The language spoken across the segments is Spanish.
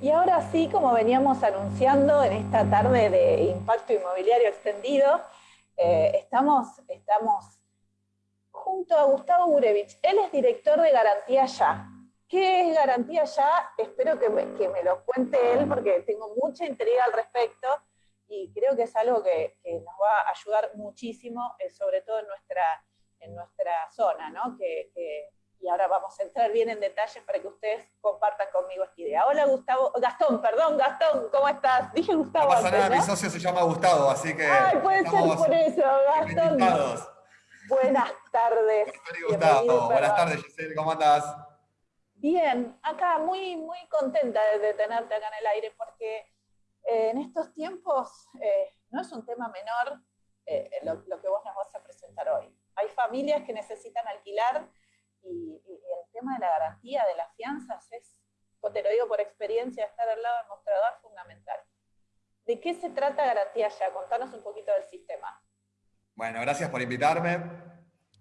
Y ahora sí, como veníamos anunciando en esta tarde de impacto inmobiliario extendido, eh, estamos, estamos junto a Gustavo Gurevich. Él es director de Garantía Ya. ¿Qué es Garantía Ya? Espero que me, lo cuente él porque tengo mucha intriga al respecto y creo que es algo que, nos va a ayudar muchísimo, eh, sobre todo en nuestra, en nuestra zona, ¿no? que y ahora vamos a entrar bien en detalles para que ustedes compartan conmigo esta idea. Hola Gustavo, Gastón, perdón, Gastón, ¿cómo estás? Dije Gustavo. No pasa nada, mi socio se llama Gustavo, así que... Ay, puede ser por eso, Gastón. Buenas tardes. Gustavo, buenas tardes Giselle, ¿cómo andás? Bien, acá muy, muy contenta de tenerte acá en el aire porque eh, en estos tiempos eh, no es un tema menor eh, lo, lo que vos nos vas a presentar hoy. Hay familias que necesitan alquilar y, el tema de la garantía de las fianzas es, te lo digo por experiencia, estar al lado del mostrador fundamental. ¿De qué se trata Garantía Ya? Contanos un poquito del sistema. Bueno, gracias por invitarme.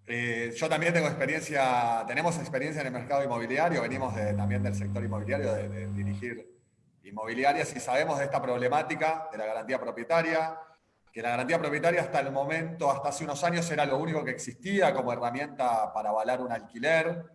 Eh, yo también tengo experiencia, tenemos experiencia en el mercado inmobiliario, venimos también del sector inmobiliario, de, de dirigir inmobiliarias y sabemos de esta problemática de la garantía propietaria, que la garantía propietaria hasta el momento, hasta hace unos años, era lo único que existía como herramienta para avalar un alquiler,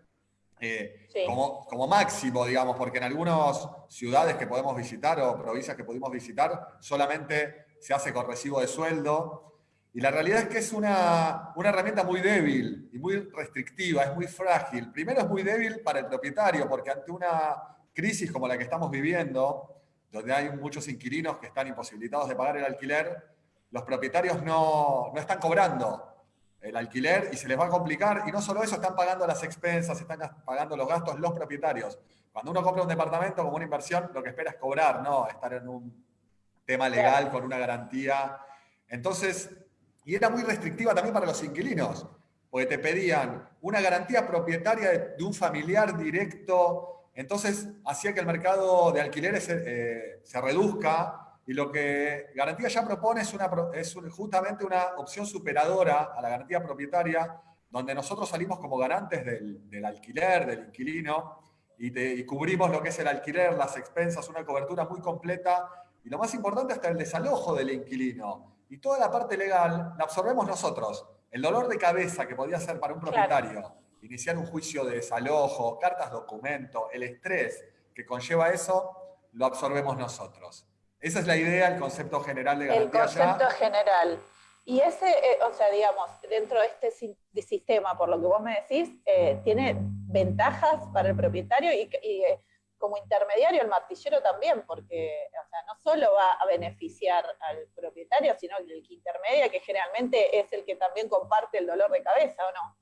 eh, como, como, máximo, digamos, porque en algunas ciudades que podemos visitar o provincias que pudimos visitar, solamente se hace con recibo de sueldo. Y la realidad es que es una, una herramienta muy débil y muy restrictiva, es muy frágil. Primero es muy débil para el propietario, porque ante una crisis como la que estamos viviendo, donde hay muchos inquilinos que están imposibilitados de pagar el alquiler, los propietarios no, están cobrando el alquiler y se les va a complicar. Y no solo eso, están pagando las expensas, están pagando los gastos los propietarios. Cuando uno compra un departamento como una inversión, lo que espera es cobrar, no estar en un tema legal con una garantía. Entonces, y era muy restrictiva también para los inquilinos, porque te pedían una garantía propietaria de, un familiar directo, entonces hacía que el mercado de alquileres eh, se reduzca y lo que Garantía ya propone es, una, es justamente una opción superadora a la garantía propietaria, donde nosotros salimos como garantes del, alquiler, del inquilino, y, cubrimos lo que es el alquiler, las expensas, una cobertura muy completa, y lo más importante hasta el desalojo del inquilino. Y toda la parte legal la absorbemos nosotros. El dolor de cabeza que podía ser para un propietario, iniciar un juicio de desalojo, cartas documento, el estrés que conlleva eso, lo absorbemos nosotros. Esa es la idea, el concepto general de garantía El concepto general. Y ese, eh, o sea, digamos, dentro de este sistema, por lo que vos me decís, eh, tiene ventajas para el propietario y, eh, como intermediario el martillero también, porque o sea, no solo va a beneficiar al propietario, sino el que intermedia, que generalmente es el que también comparte el dolor de cabeza, ¿o no?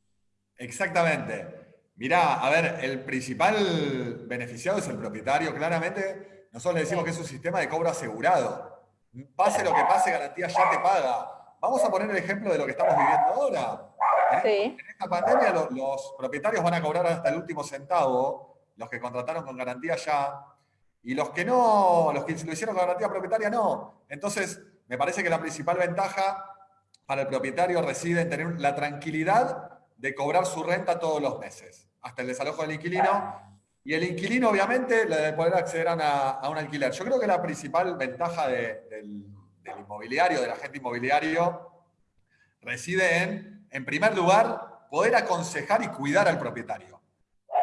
Exactamente. Mirá, a ver, el principal beneficiado es el propietario, claramente, nosotros le decimos que es un sistema de cobro asegurado. Pase lo que pase, garantía ya te paga. Vamos a poner el ejemplo de lo que estamos viviendo ahora. En, esta pandemia los, propietarios van a cobrar hasta el último centavo, los que contrataron con garantía ya, y los que no, los que lo hicieron con garantía propietaria no. Entonces, me parece que la principal ventaja para el propietario reside en tener la tranquilidad de cobrar su renta todos los meses, hasta el desalojo del inquilino, y el inquilino, obviamente, le de poder acceder a, un alquiler. Yo creo que la principal ventaja del, inmobiliario, del agente inmobiliario, reside en, en primer lugar, poder aconsejar y cuidar al propietario.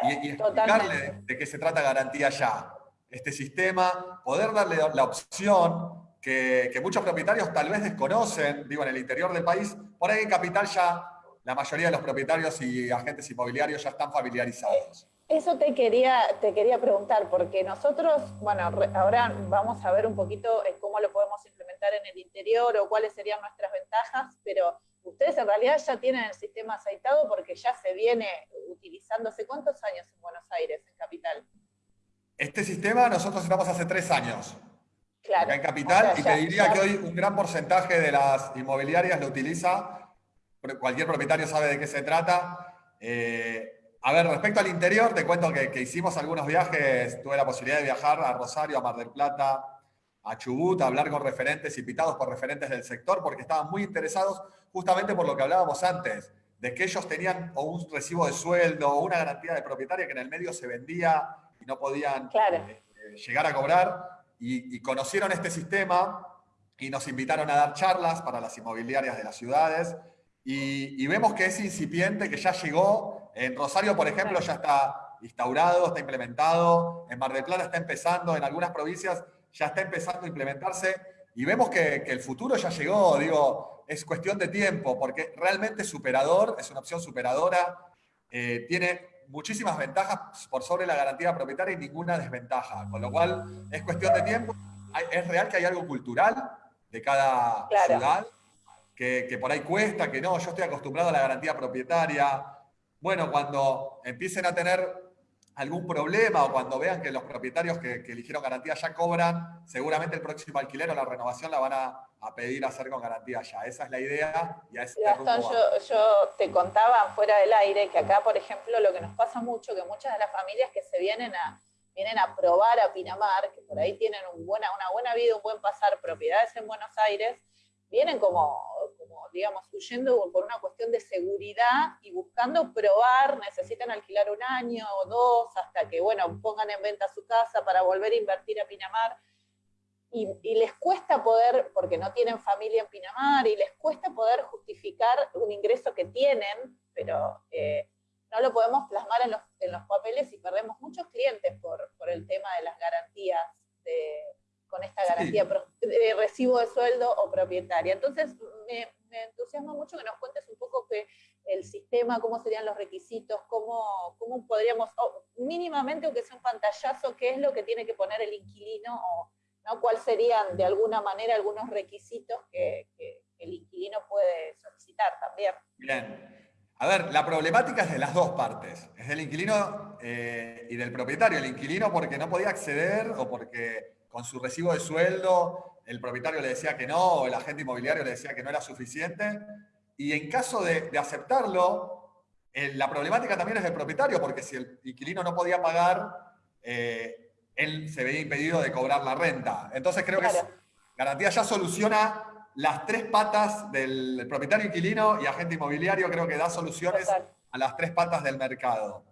Y, explicarle de, qué se trata garantía ya. Este sistema, poder darle la opción que, que, muchos propietarios tal vez desconocen, digo, en el interior del país, por ahí en Capital ya la mayoría de los propietarios y agentes inmobiliarios ya están familiarizados. Eso te quería, te quería preguntar, porque nosotros, bueno, ahora vamos a ver un poquito eh, cómo lo podemos implementar en el interior o cuáles serían nuestras ventajas, pero ustedes en realidad ya tienen el sistema aceitado porque ya se viene utilizando hace cuántos años en Buenos Aires, en Capital. Este sistema nosotros estamos hace tres años. Claro. Acá en Capital, y te diría que hoy un gran porcentaje de las inmobiliarias lo utiliza, cualquier propietario sabe de qué se trata. Eh, a ver, respecto al interior, te cuento que, hicimos algunos viajes, tuve la posibilidad de viajar a Rosario, a Mar del Plata, a Chubut, a hablar con referentes, invitados por referentes del sector, porque estaban muy interesados justamente por lo que hablábamos antes, de que ellos tenían o un recibo de sueldo o una garantía de propietaria que en el medio se vendía y no podían eh, llegar a cobrar. Y, conocieron este sistema y nos invitaron a dar charlas para las inmobiliarias de las ciudades y, vemos que es incipiente, que ya llegó. En Rosario, por ejemplo, ya está instaurado, está implementado. En Mar del Plata está empezando, en algunas provincias ya está empezando a implementarse. Y vemos que, que el futuro ya llegó, digo, es cuestión de tiempo, porque realmente superador, es una opción superadora, eh, tiene muchísimas ventajas por sobre la garantía propietaria y ninguna desventaja, con lo cual es cuestión de tiempo. Es real que hay algo cultural de cada ciudad, que, que, por ahí cuesta, que no, yo estoy acostumbrado a la garantía propietaria. Bueno, cuando empiecen a tener algún problema o cuando vean que los propietarios que, eligieron garantía ya cobran, seguramente el próximo alquiler o la renovación la van a, pedir hacer con garantía ya. Esa es la idea. Y a ese Gastón, yo, yo, te contaba fuera del aire que acá, por ejemplo, lo que nos pasa mucho, que muchas de las familias que se vienen a, vienen a probar a Pinamar, que por ahí tienen un buena, una buena vida, un buen pasar, propiedades en Buenos Aires, vienen como, digamos, huyendo por una cuestión de seguridad y buscando probar, necesitan alquilar un año o dos hasta que, bueno, pongan en venta su casa para volver a invertir a Pinamar. Y, les cuesta poder, porque no tienen familia en Pinamar, y les cuesta poder justificar un ingreso que tienen, pero eh, no lo podemos plasmar en los, en los, papeles y perdemos muchos clientes por, por el tema de las garantías de, con esta garantía de recibo de sueldo o propietaria. Entonces, me, entusiasma mucho que nos cuentes un poco que el sistema, cómo serían los requisitos, cómo, cómo podríamos, mínimamente, aunque sea un pantallazo, qué es lo que tiene que poner el inquilino o cuáles serían de alguna manera algunos requisitos que, el inquilino puede solicitar también. Bien. A ver, la problemática es de las dos partes. Es del inquilino eh, y del propietario. El inquilino porque no podía acceder o porque con su recibo de sueldo, el propietario le decía que no, o el agente inmobiliario le decía que no era suficiente. Y en caso de, aceptarlo, la problemática también es del propietario, porque si el inquilino no podía pagar, eh, él se veía impedido de cobrar la renta. Entonces creo que garantía ya soluciona las tres patas del propietario inquilino y agente inmobiliario, creo que da soluciones a las tres patas del mercado.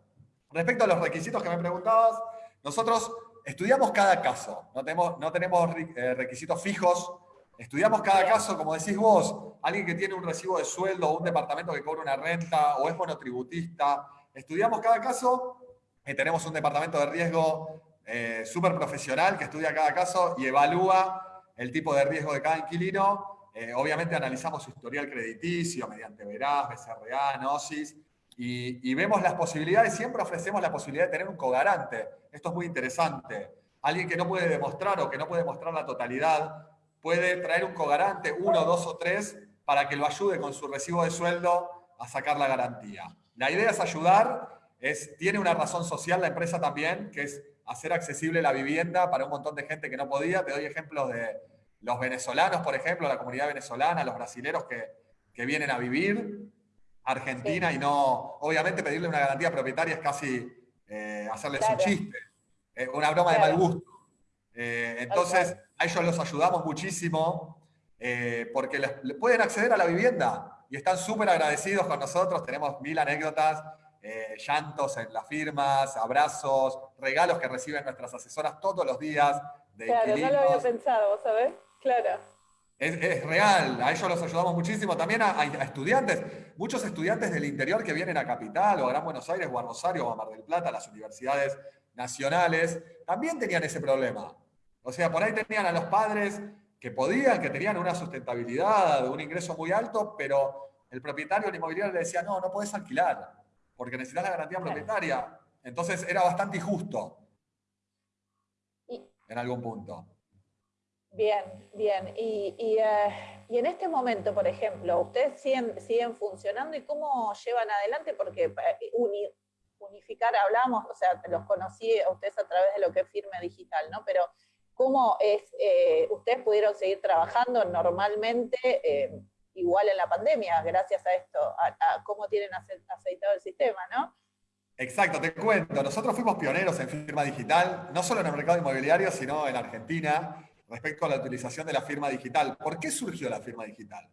Respecto a los requisitos que me preguntabas, nosotros estudiamos cada caso, no tenemos, no tenemos eh, requisitos fijos, estudiamos cada caso, como decís vos, alguien que tiene un recibo de sueldo o un departamento que cobra una renta o es monotributista, estudiamos cada caso y tenemos un departamento de riesgo eh, súper profesional que estudia cada caso y evalúa el tipo de riesgo de cada inquilino. Eh, obviamente analizamos su historial crediticio mediante Veraz, BCRA, Gnosis, y, vemos las posibilidades, siempre ofrecemos la posibilidad de tener un cogarante. Esto es muy interesante. Alguien que no puede demostrar o que no puede demostrar la totalidad, puede traer un cogarante, uno, dos o tres, para que lo ayude con su recibo de sueldo a sacar la garantía. La idea es ayudar, es, tiene una razón social la empresa también, que es hacer accesible la vivienda para un montón de gente que no podía. Te doy ejemplos de los venezolanos, por ejemplo, la comunidad venezolana, los brasileros que, que vienen a vivir, Argentina y no, obviamente pedirle una garantía propietaria es casi eh, hacerles un chiste, eh, una broma de mal gusto. Eh, entonces, a ellos los ayudamos muchísimo porque les, pueden acceder a la vivienda y están súper agradecidos con nosotros. Tenemos mil anécdotas, llantos en las firmas, abrazos, regalos que reciben nuestras asesoras todos los días. De claro, no lo había pensado, ¿sabes? Claro. Es, real, a ellos los ayudamos muchísimo, también a, estudiantes, muchos estudiantes del interior que vienen a Capital o a Gran Buenos Aires o a Rosario o a Mar del Plata, las universidades nacionales, también tenían ese problema. O sea, por ahí tenían a los padres que podían, que tenían una sustentabilidad, un ingreso muy alto, pero el propietario del inmobiliario le decía, no, no puedes alquilar, porque necesitas la garantía propietaria. Entonces era bastante injusto en algún punto. Bien, bien. Y, eh, y, en este momento, por ejemplo, ¿ustedes siguen, siguen funcionando y cómo llevan adelante? Porque eh, unificar, hablamos, o sea, los conocí a ustedes a través de lo que es Firme Digital, ¿no? Pero ¿cómo es, eh, ustedes pudieron seguir trabajando normalmente igual en la pandemia, gracias a esto, a, cómo tienen aceitado el sistema, ¿no? Exacto, te cuento. Nosotros fuimos pioneros en firma digital, no solo en el mercado inmobiliario, sino en Argentina respecto a la utilización de la firma digital. ¿Por qué surgió la firma digital?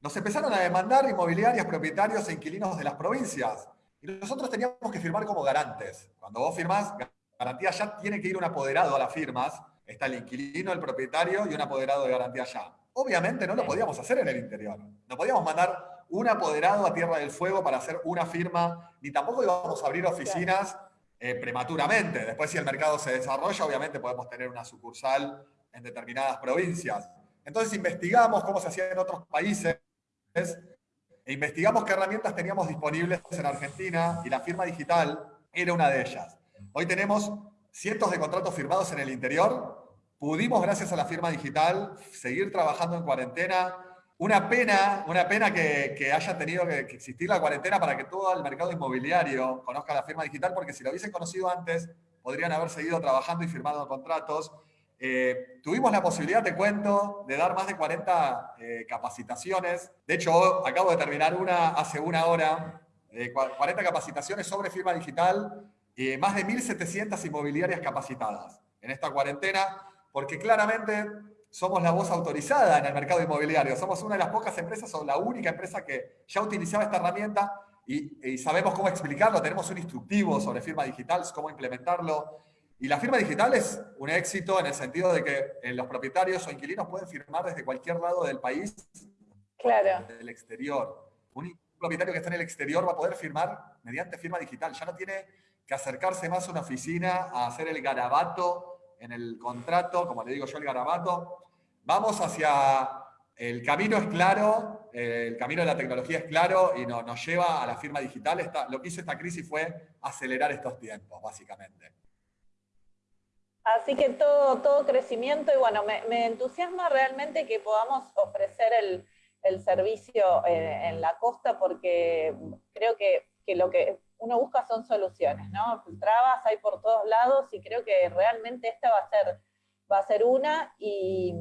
Nos empezaron a demandar inmobiliarias, propietarios e inquilinos de las provincias. Y nosotros teníamos que firmar como garantes. Cuando vos firmás, garantía ya tiene que ir un apoderado a las firmas. Está el inquilino, el propietario y un apoderado de garantía ya. Obviamente no lo podíamos hacer en el interior. No podíamos mandar un apoderado a Tierra del Fuego para hacer una firma, ni tampoco íbamos a abrir oficinas eh, prematuramente. Después, si el mercado se desarrolla, obviamente podemos tener una sucursal en determinadas provincias. Entonces investigamos cómo se hacía en otros países e investigamos qué herramientas teníamos disponibles en Argentina y la firma digital era una de ellas. Hoy tenemos cientos de contratos firmados en el interior. Pudimos, gracias a la firma digital, seguir trabajando en cuarentena. Una pena, una pena que, haya tenido que, existir la cuarentena para que todo el mercado inmobiliario conozca la firma digital, porque si lo hubiesen conocido antes, podrían haber seguido trabajando y firmando contratos. Eh, tuvimos la posibilidad, te cuento, de dar más de 40 eh, capacitaciones. De hecho, acabo de terminar una hace una hora, 40 eh, capacitaciones sobre firma digital y más de 1.700 inmobiliarias capacitadas en esta cuarentena, porque claramente somos la voz autorizada en el mercado inmobiliario. Somos una de las pocas empresas o la única empresa que ya utilizaba esta herramienta y, y sabemos cómo explicarlo. Tenemos un instructivo sobre firma digital, cómo implementarlo. Y la firma digital es un éxito en el sentido de que eh, los propietarios o inquilinos pueden firmar desde cualquier lado del país, claro. del exterior. Un propietario que está en el exterior va a poder firmar mediante firma digital. Ya no tiene que acercarse más a una oficina a hacer el garabato en el contrato, como le digo yo, el garabato. Vamos hacia el camino es claro, eh, el camino de la tecnología es claro y nos lleva a la firma digital. Esta, lo que hizo esta crisis fue acelerar estos tiempos, básicamente. Así que todo, todo crecimiento y bueno, me, entusiasma realmente que podamos ofrecer el, servicio eh, en la costa porque creo que, lo que uno busca son soluciones, ¿no? Trabas hay por todos lados y creo que realmente esta va a ser, va a ser una y,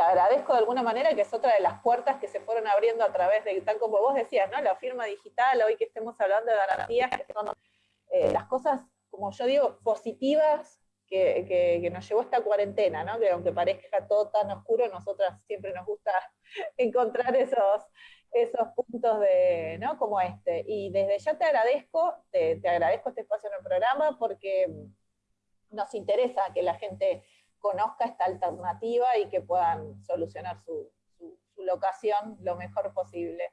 agradezco de alguna manera que es otra de las puertas que se fueron abriendo a través de, tal como vos decías, ¿no? La firma digital, hoy que estemos hablando de garantías, que son eh, las cosas como yo digo, positivas que, nos llevó esta cuarentena, ¿no? que aunque parezca todo tan oscuro, nosotras siempre nos gusta encontrar esos, esos puntos de, ¿no? como este. Y desde ya te agradezco, te, agradezco este espacio en el programa porque nos interesa que la gente conozca esta alternativa y que puedan solucionar su, locación lo mejor posible.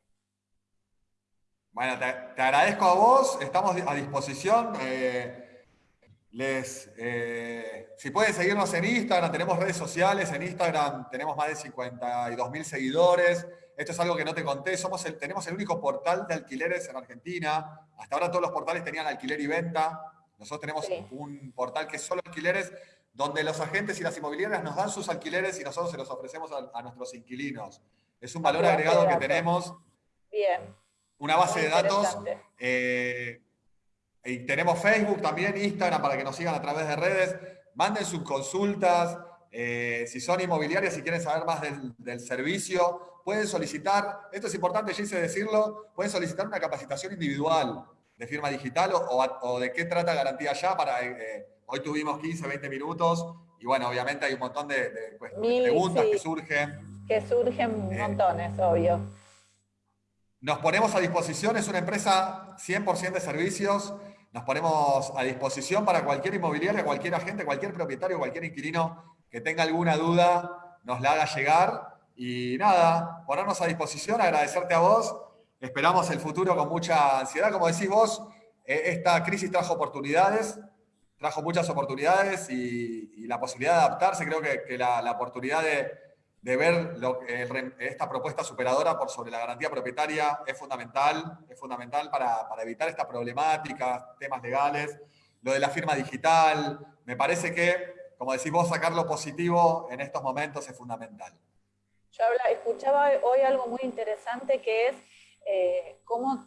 Bueno, te, agradezco a vos, estamos a disposición. Eh, les, eh, si pueden seguirnos en Instagram, tenemos redes sociales, en Instagram tenemos más de 52 mil seguidores. Esto es algo que no te conté, Somos el, tenemos el único portal de alquileres en Argentina. Hasta ahora todos los portales tenían alquiler y venta. Nosotros tenemos un portal que es solo alquileres, donde los agentes y las inmobiliarias nos dan sus alquileres y nosotros se los ofrecemos a, nuestros inquilinos. Es un valor agregado que tenemos. Bien. Una base de datos y tenemos Facebook también, Instagram, para que nos sigan a través de redes. Manden sus consultas. Eh, si son inmobiliarias, si quieren saber más del, servicio, pueden solicitar, esto es importante, Gise, decirlo, pueden solicitar una capacitación individual de firma digital o, de qué trata Garantía Ya. Para, eh, hoy tuvimos 15, 20 minutos y bueno, obviamente hay un montón de, pues, preguntas que surgen. Que surgen eh, montones, obvio. Nos ponemos a disposición, es una empresa 100% de servicios. Nos ponemos a disposición para cualquier inmobiliaria, cualquier agente, cualquier propietario, cualquier inquilino que tenga alguna duda, nos la haga llegar. Y nada, ponernos a disposición, agradecerte a vos. Esperamos el futuro con mucha ansiedad. Como decís vos, eh, esta crisis trajo oportunidades, trajo muchas oportunidades y, la posibilidad de adaptarse. Creo que, la oportunidad de, de ver esta propuesta superadora por sobre la garantía propietaria es fundamental, es fundamental para, evitar esta problemática, temas legales. Lo de la firma digital, me parece que, como decís vos, sacar lo positivo en estos momentos es fundamental. Yo escuchaba hoy algo muy interesante que es eh, cómo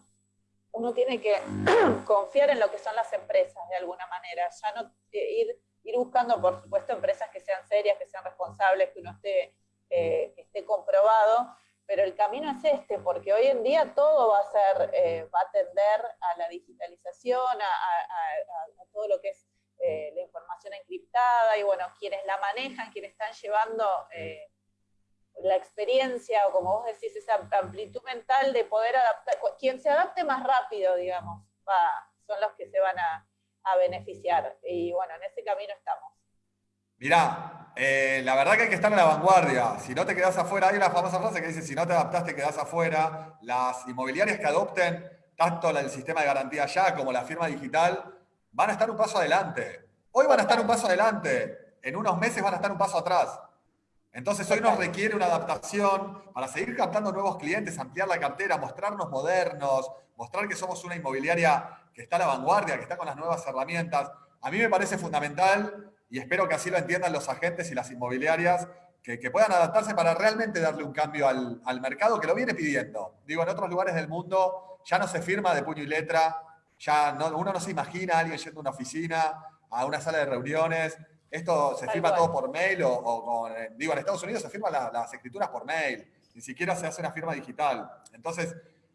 uno tiene que confiar en lo que son las empresas de alguna manera, ya no eh, ir, ir buscando, por supuesto, empresas que sean serias, que sean responsables, que uno esté que esté comprobado, pero el camino es este, porque hoy en día todo va a ser, eh, va a tender a la digitalización, a, todo lo que es eh, la información encriptada, y bueno, quienes la manejan, quienes están llevando eh, la experiencia, o como vos decís, esa amplitud mental de poder adaptar, quien se adapte más rápido, digamos, son los que se van a, a beneficiar. Y bueno, en ese camino estamos. Mirá, eh, la verdad que hay que estar en la vanguardia. Si no te quedas afuera, hay una famosa frase que dice, si no te adaptas, te quedas afuera. Las inmobiliarias que adopten tanto el sistema de garantía ya como la firma digital van a estar un paso adelante. Hoy van a estar un paso adelante. En unos meses van a estar un paso atrás. Entonces hoy nos requiere una adaptación para seguir captando nuevos clientes, ampliar la cartera, mostrarnos modernos, mostrar que somos una inmobiliaria que está a la vanguardia, que está con las nuevas herramientas. A mí me parece fundamental y espero que así lo entiendan los agentes y las inmobiliarias, que, puedan adaptarse para realmente darle un cambio al, mercado que lo viene pidiendo. Digo, en otros lugares del mundo ya no se firma de puño y letra, ya no, uno no se imagina a alguien yendo a una oficina, a una sala de reuniones. Esto se firma todo por mail o, con... Eh, digo, en Estados Unidos se firman las escrituras por mail, ni siquiera se hace una firma digital. Entonces,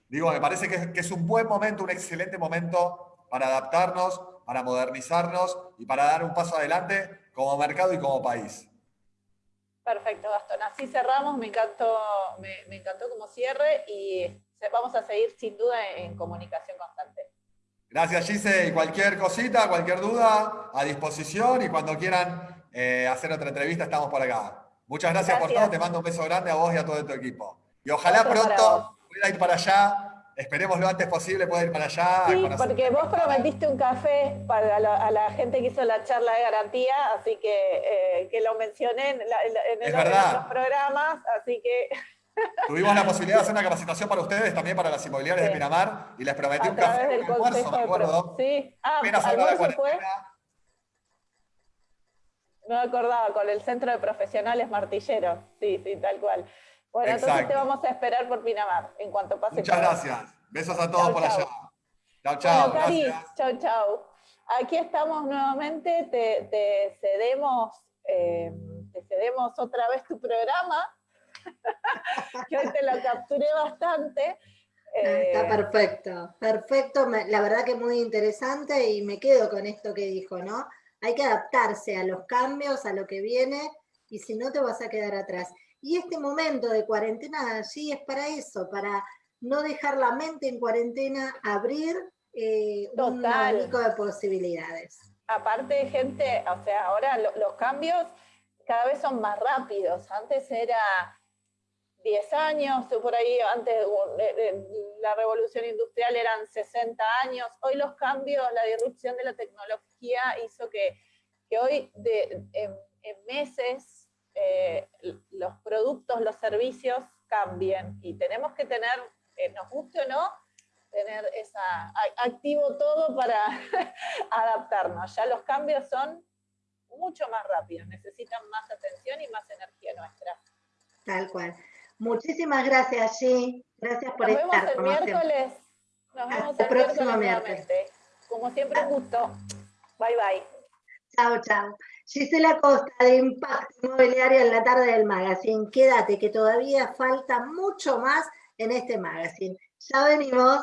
Digo, me parece que, es un buen momento, un excelente momento para adaptarnos, para modernizarnos y para dar un paso adelante como mercado y como país. Perfecto, Gastón. Así cerramos, me encantó, me, encantó como cierre y vamos a seguir sin duda en, comunicación constante. Gracias, Gise. Y cualquier cosita, cualquier duda, a disposición y cuando quieran eh, hacer otra entrevista estamos por acá. Muchas gracias, por todo. Te mando un beso grande a vos y a todo tu equipo. Y ojalá pronto pueda ir para allá, esperemos lo antes posible, pueda ir para allá. Sí, porque vos prometiste un café para la, a la gente que hizo la charla de garantía, así que, eh, que lo mencioné en, en, los programas, así que... Tuvimos la posibilidad de hacer una capacitación para ustedes, también para las inmobiliarias de Pinamar, y les prometí un café del almuerzo, me acuerdo. Sí, ah, almuerzo fue... No me acordaba, con el Centro de Profesionales Martilleros, sí, sí, tal cual. Bueno, entonces te vamos a esperar por Pinamar en cuanto pase. Muchas gracias. Besos a todos por allá. Chao, chao. chao, chao. Aquí estamos nuevamente, te, cedemos, eh, te cedemos otra vez tu programa, que hoy te lo capturé bastante. Está eh, perfecto, perfecto, la verdad que muy interesante y me quedo con esto que dijo, ¿no? Hay que adaptarse a los cambios, a lo que viene, y si no te vas a quedar atrás. Y este momento de cuarentena sí es para eso, para no dejar la mente en cuarentena, abrir eh, un abanico de posibilidades. Aparte, gente, o sea, ahora los cambios cada vez son más rápidos. Antes era 10 años, por ahí, antes de la revolución industrial eran 60 años. Hoy los cambios, la disrupción de la tecnología hizo que, que hoy de, en meses eh, los productos, los servicios cambien y tenemos que tener, eh, nos guste o no, tener esa, activo todo para adaptarnos. Ya los cambios son mucho más rápidos, necesitan más atención y más energía nuestra. Tal cual. Muchísimas gracias, sí. Gracias por Nos estar. Vemos el miércoles. Nos vemos el próximo miércoles. Como siempre, un gusto. Bye, bye. Chao, chao. Gisela Costa de Impacto Inmobiliario en la tarde del magazine. Quédate que todavía falta mucho más en este magazine. Ya venimos.